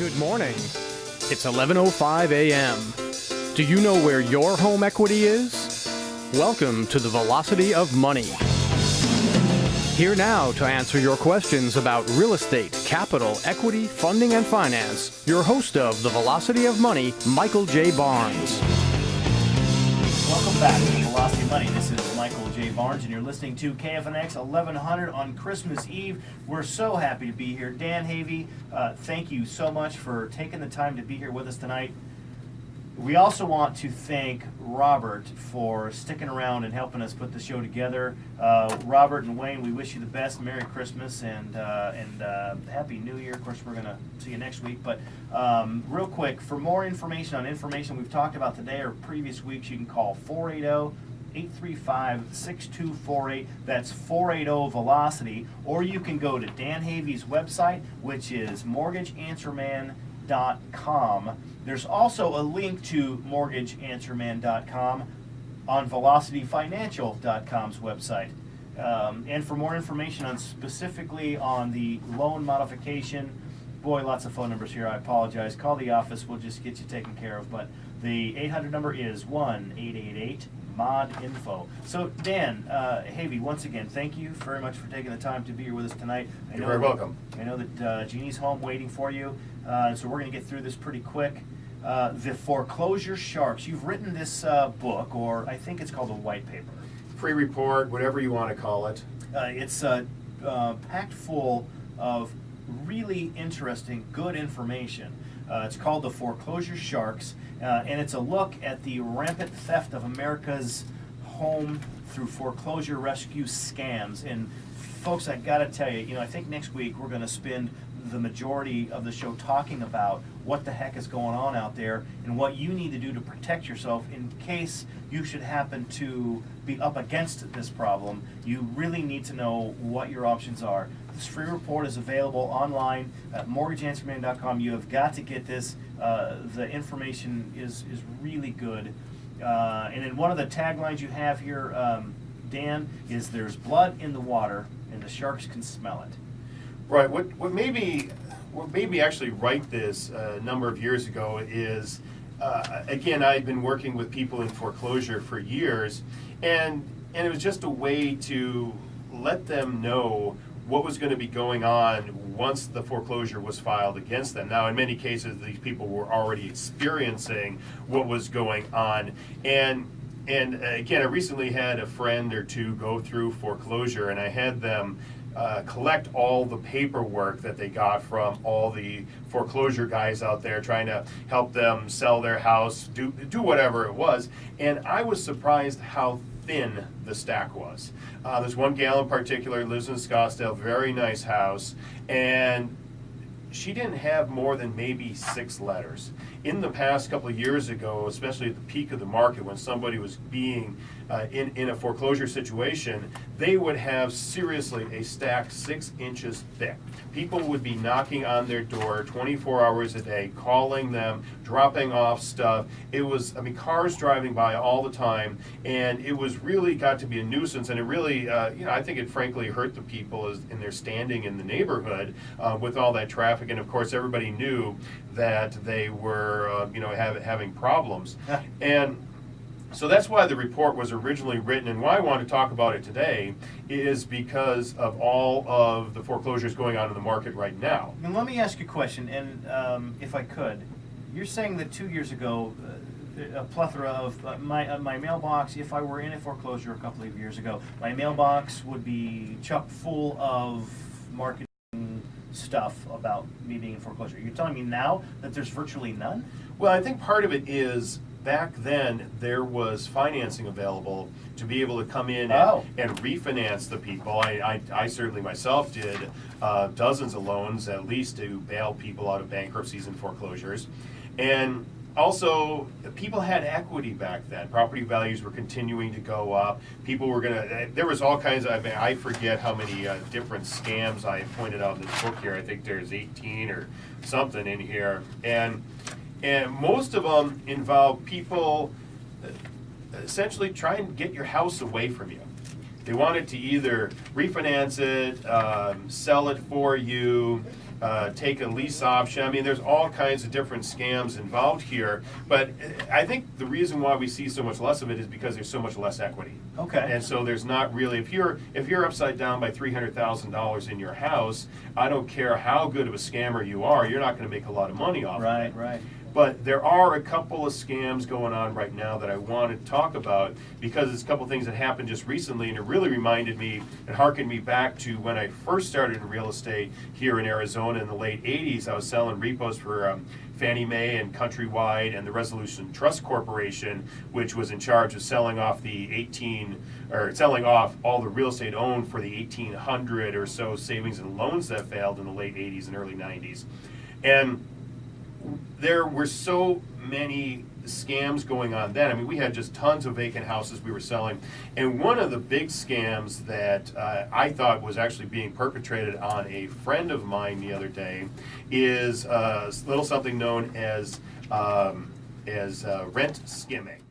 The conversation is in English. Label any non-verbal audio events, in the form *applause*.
Good morning. It's 11:05 a.m. Do you know where your home equity is? Welcome to the Velocity of Money. Here now to answer your questions about real estate, capital, equity, funding, and finance, your host of the Velocity of Money, Michael J. Barnes. Welcome back to Velocity Money. This is Michael J. Barnes, and you're listening to KFNX 1100 on Christmas Eve. We're so happy to be here. Dan Havey, uh, thank you so much for taking the time to be here with us tonight. We also want to thank Robert for sticking around and helping us put the show together. Uh, Robert and Wayne, we wish you the best. Merry Christmas and uh, and uh, Happy New Year. Of course, we're going to see you next week. But um, real quick, for more information on information we've talked about today or previous weeks, you can call 480 835 6248. That's 480 Velocity. Or you can go to Dan Havey's website, which is mortgageanswerman.com. There's also a link to mortgageanswerman.com on velocityfinancial.com's website. Um, and for more information on specifically on the loan modification, boy, lots of phone numbers here. I apologize. Call the office. We'll just get you taken care of. But the 800 number is 1 888 mod info. So Dan uh, Havey, once again, thank you very much for taking the time to be here with us tonight. I You're very that- welcome. I know that uh, Jeannie's home waiting for you, uh, so we're going to get through this pretty quick. Uh, the foreclosure sharks. You've written this uh, book, or I think it's called a white paper. Free report, whatever you want to call it. Uh, it's uh, uh, packed full of really interesting, good information. Uh, it's called The Foreclosure Sharks, uh, and it's a look at the rampant theft of America's home through foreclosure rescue scams. And folks, I gotta tell you, you know, I think next week we're gonna spend the majority of the show talking about what the heck is going on out there and what you need to do to protect yourself in case you should happen to be up against this problem. You really need to know what your options are. This free report is available online at mortgageanswerman.com. You have got to get this. Uh, the information is, is really good. Uh, and then one of the taglines you have here, um, Dan, is there's blood in the water and the sharks can smell it. Right. What what made me what made me actually write this uh, a number of years ago is uh, again I'd been working with people in foreclosure for years, and and it was just a way to let them know what was going to be going on once the foreclosure was filed against them. Now, in many cases, these people were already experiencing what was going on, and and uh, again, I recently had a friend or two go through foreclosure, and I had them uh, collect all the paperwork that they got from all the foreclosure guys out there trying to help them sell their house, do do whatever it was. And I was surprised how thin the stack was. Uh, there's one gal in particular lives in Scottsdale, very nice house, and she didn't have more than maybe six letters. In the past couple of years ago, especially at the peak of the market when somebody was being uh, in, in a foreclosure situation, they would have seriously a stack six inches thick. People would be knocking on their door 24 hours a day, calling them, dropping off stuff. It was, I mean, cars driving by all the time, and it was really got to be a nuisance, and it really, uh, you know, I think it frankly hurt the people as, in their standing in the neighborhood uh, with all that traffic, and of course, everybody knew that they were, uh, you know, have, having problems. *laughs* and so that's why the report was originally written, and why I want to talk about it today is because of all of the foreclosures going on in the market right now. Now, let me ask you a question, and um, if I could, you're saying that two years ago, uh, a plethora of uh, my uh, my mailbox. If I were in a foreclosure a couple of years ago, my mailbox would be chock full of marketing stuff about me being in foreclosure. You're telling me now that there's virtually none? Well, I think part of it is back then there was financing available to be able to come in and, Oh. and refinance the people. I, I, I certainly myself did uh, dozens of loans at least to bail people out of bankruptcies and foreclosures. And also, people had equity back then. Property values were continuing to go up. People were gonna. There was all kinds of. I, mean, I forget how many uh, different scams I pointed out in this book here. I think there's 18 or something in here, and and most of them involve people essentially trying to get your house away from you. They wanted to either refinance it, um, sell it for you, uh, take a lease option. I mean, there's all kinds of different scams involved here. But uh, I think the reason why we see so much less of it is because there's so much less equity. Okay. And so there's not really if you're if you're upside down by three hundred thousand dollars in your house, I don't care how good of a scammer you are, you're not going to make a lot of money off of Right, it. right. But there are a couple of scams going on right now that I want to talk about because it's a couple of things that happened just recently, and it really reminded me and harkened me back to when I first started in real estate here in Arizona in the late '80s. I was selling repos for um, Fannie Mae and Countrywide and the Resolution Trust Corporation, which was in charge of selling off the 18 or selling off all the real estate owned for the 1,800 or so savings and loans that failed in the late '80s and early '90s, and there were so many scams going on then. I mean, we had just tons of vacant houses we were selling. And one of the big scams that uh, I thought was actually being perpetrated on a friend of mine the other day is uh, a little something known as, um, as uh, rent skimming.